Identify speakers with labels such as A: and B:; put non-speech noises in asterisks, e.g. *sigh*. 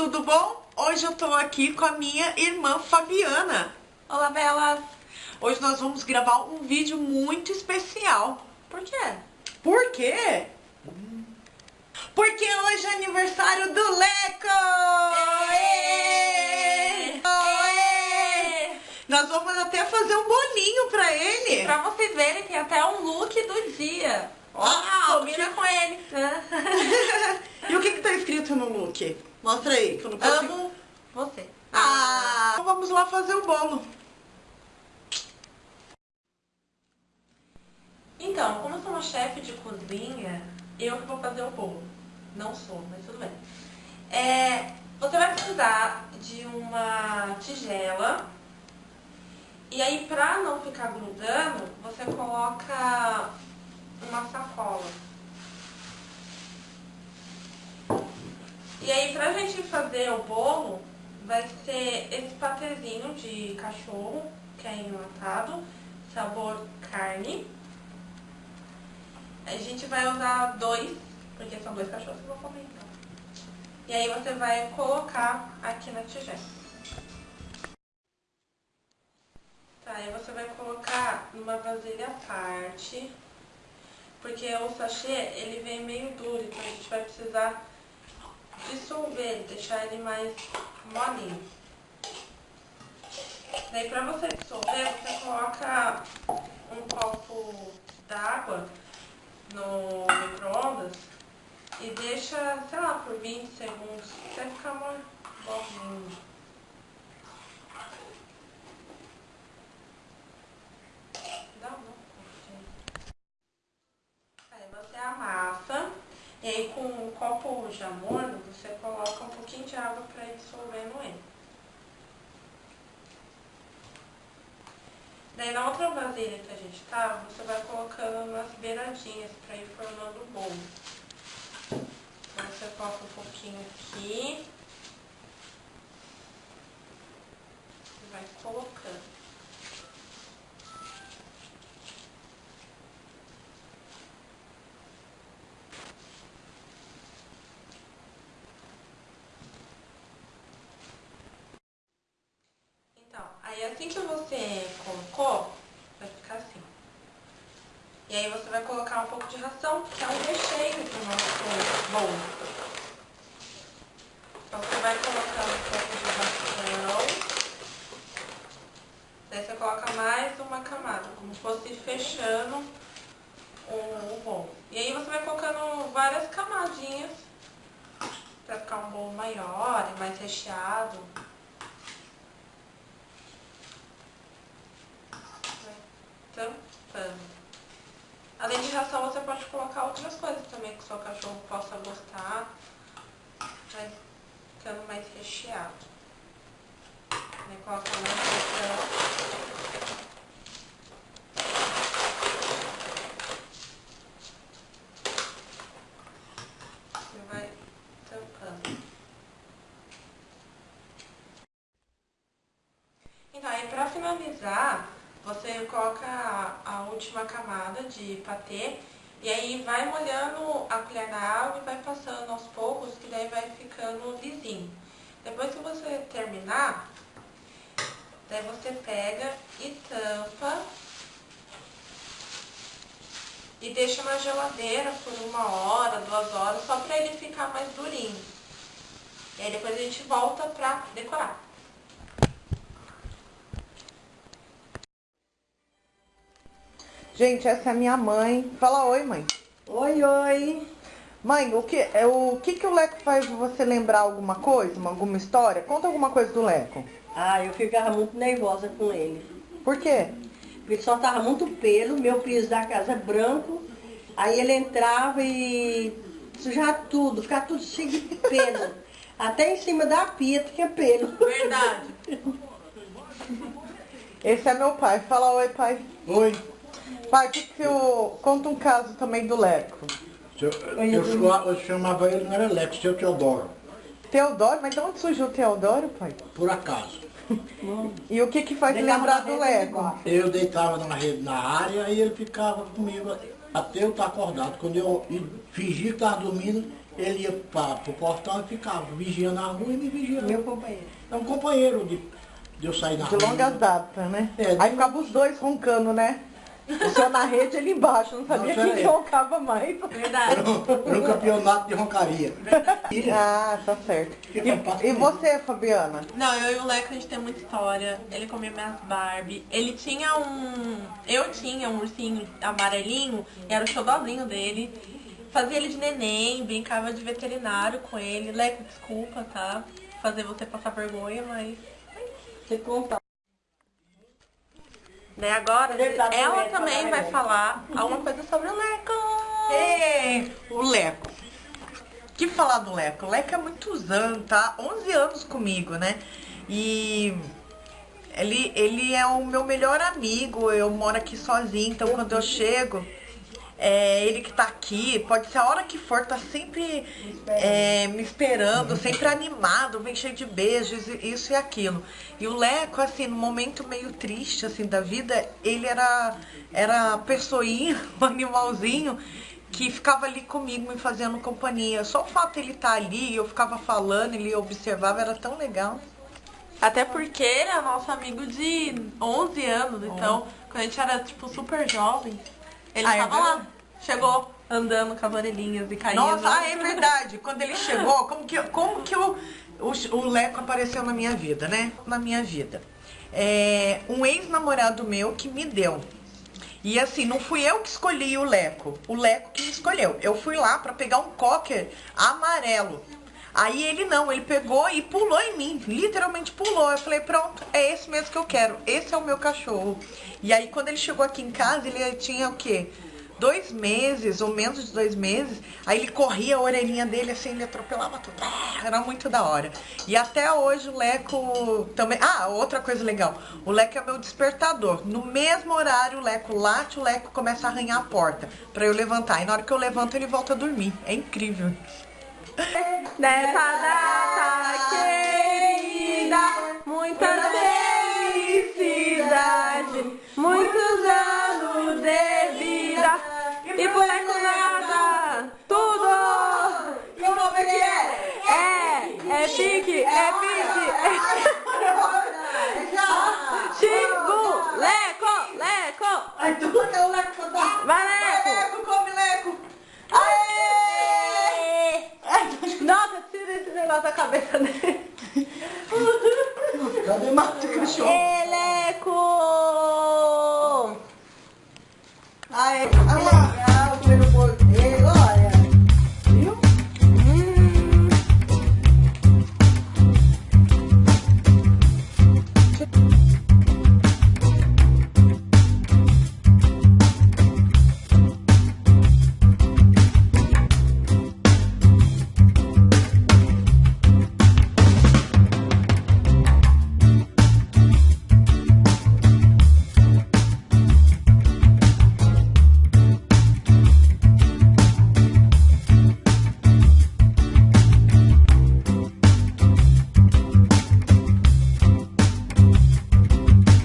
A: tudo bom? Hoje eu tô aqui com a minha irmã Fabiana.
B: Olá, Bela!
A: Hoje nós vamos gravar um vídeo muito especial.
B: Por quê?
A: Por quê? Porque hoje é aniversário do Leco! Nós vamos até fazer um bolinho pra ele.
B: Pra vocês verem, tem até um look do dia.
A: Ah,
B: combina com ele. *laughs*
A: Que tá escrito no look? Mostra aí, que eu não consigo...
B: Amo você.
A: Ah, então vamos lá fazer o bolo.
B: Então, como eu sou uma chefe de cozinha, eu que vou fazer o bolo. Não sou, mas tudo bem. É, você vai precisar de uma tigela. E aí, pra não ficar grudando, você coloca uma sacola. E aí, pra gente fazer o bolo, vai ser esse patezinho de cachorro, que é enlatado, sabor carne. A gente vai usar dois, porque são dois cachorros que eu vou comer então. E aí você vai colocar aqui na tigela. Tá, aí você vai colocar numa vasilha à parte, porque o sachê, ele vem meio duro, então a gente vai precisar dissolver ele, deixar ele mais molinho. Daí pra você dissolver, você coloca um copo d'água no micro-ondas e deixa, sei lá, por 20 segundos, até ficar mais bolinho. Dá um. Aí você amassa, e aí com um copo já morno, de água para ir dissolvendo ele. Daí na outra vasilha que a gente tá, você vai colocando nas beiradinhas para ir formando o bolo. Então você coloca um pouquinho aqui. E vai colocando. Então, aí assim que você colocou, vai ficar assim. E aí você vai colocar um pouco de ração, que é um recheio pro nosso bolo. Então você vai colocar um pouco de ração. Daí você coloca mais uma camada, como se fosse fechando o, o bolo. E aí você vai colocando várias camadinhas pra ficar um bolo maior e mais recheado. Tampando. Além de ração, você pode colocar outras coisas também que o seu cachorro possa gostar. Vai ficando mais recheado. Aí coloca mais ração. E vai tampando. Então, aí pra finalizar, você coloca a, última camada de patê e aí vai molhando a colher na água e vai passando aos poucos, que daí vai ficando lisinho. Depois que você terminar, daí você pega e tampa e deixa na geladeira por uma hora, duas horas, só pra ele ficar mais durinho. E aí depois a gente volta pra decorar.
A: Gente, essa é a minha mãe. Fala oi, mãe.
C: Oi, oi.
A: Mãe, o que, é, o que, que o Leco faz você lembrar alguma coisa, uma- alguma história? Conta alguma coisa do Leco.
C: Ah, eu ficava muito nervosa com ele.
A: Por quê?
C: Porque ele soltava muito pelo, meu piso da casa é branco. Aí ele entrava e sujava tudo, ficava tudo cheio de pelo. *laughs* Até em cima da pia tinha pelo.
B: Verdade.
A: Esse é meu pai. Fala oi, pai.
D: Oi,
A: Pai, o que que eu... Conta um caso também do Leco.
D: eu, eu, eu chamava ele, não era Lex, seu Teodoro,
A: Teodoro? Mas de onde surgiu o Teodoro, pai?
D: por acaso. *laughs*
A: E o que que faz
C: Deitava
A: lembrar do Leco?
D: Eu deitava na rede na área e ele ficava comigo até eu estar acordado. Quando eu fingia que estava dormindo, ele ia para o portão e ficava vigiando a rua e me vigiando.
C: Meu companheiro.
D: É um companheiro de, de eu sair na
A: De
D: rua.
A: longas datas, né?
D: É,
A: Aí ficavam os dois roncando, né? Seu na rede ele embaixo, não sabia
D: Não,
A: quem roncava mais.
B: Verdade.
D: Era um, era um campeonato de roncaria.
A: Ah, tá certo. E, e você, Fabiana?
B: Não, eu e o Leco a gente tem muita história. Ele comia minhas Barbie. Ele tinha um. Eu tinha um ursinho amarelinho, e era o xodózinho dele. Fazia ele de neném, brincava de veterinário com ele. Leco, desculpa, tá? Fazer você passar vergonha, mas.
C: Você conta.
B: Né, agora,
C: Verdade,
B: ela
C: Leco,
B: também vai
C: vai.
B: falar alguma coisa sobre o Leco. *laughs*
A: Ei, o Leco. Que falar do Leco? O Leco é muitos anos, tá? 11 anos comigo, né? E ele, ele é o meu melhor amigo. Eu moro aqui sozinho, então quando eu chego, é ele que tá aqui. Pode ser a hora que for, tá sempre é, me esperando, sempre animado, vem cheio de beijos, isso e aquilo. E o Leco, assim, no momento meio triste, assim, da vida, ele era, era pessoinha, *laughs* um animalzinho, que ficava ali comigo, me fazendo companhia. Só o fato de ele estar ali, eu ficava falando, ele observava, era tão legal.
B: Até porque ele é nosso amigo de 11 anos, então, quando a gente era, tipo, super jovem, ele
A: Ah, é
B: lá. Chegou andando com as orelhinhas e caindo.
A: Nossa, ah, é verdade. Quando ele chegou, como que, como que o, o, o Leco apareceu na minha vida, né? Na minha vida. É, um ex-namorado meu que me deu. E assim, não fui eu que escolhi o Leco. O Leco que me escolheu. Eu fui lá pra pegar um cocker amarelo. Aí ele não, ele pegou e pulou em mim, literalmente pulou. Eu falei, pronto, é esse mesmo que eu quero, esse é o meu cachorro. E aí quando ele chegou aqui em casa, ele tinha o quê? Dois meses, ou menos de dois meses, aí ele corria a orelhinha dele assim, ele atropelava tudo. Ah, Era muito da hora. E até hoje o Leco também. Ah, outra coisa legal. O Leco é meu despertador. No mesmo horário, o Leco late, o Leco começa a arranhar a porta pra eu levantar. E na hora que eu levanto, ele volta a dormir. É incrível. *laughs*
B: Nessa data querida, muita felicidade, muitos anos de vida e por nada, tudo!
A: E o nome que é?
B: É, é pique, é pique, é *laughs* 对吗？这个小。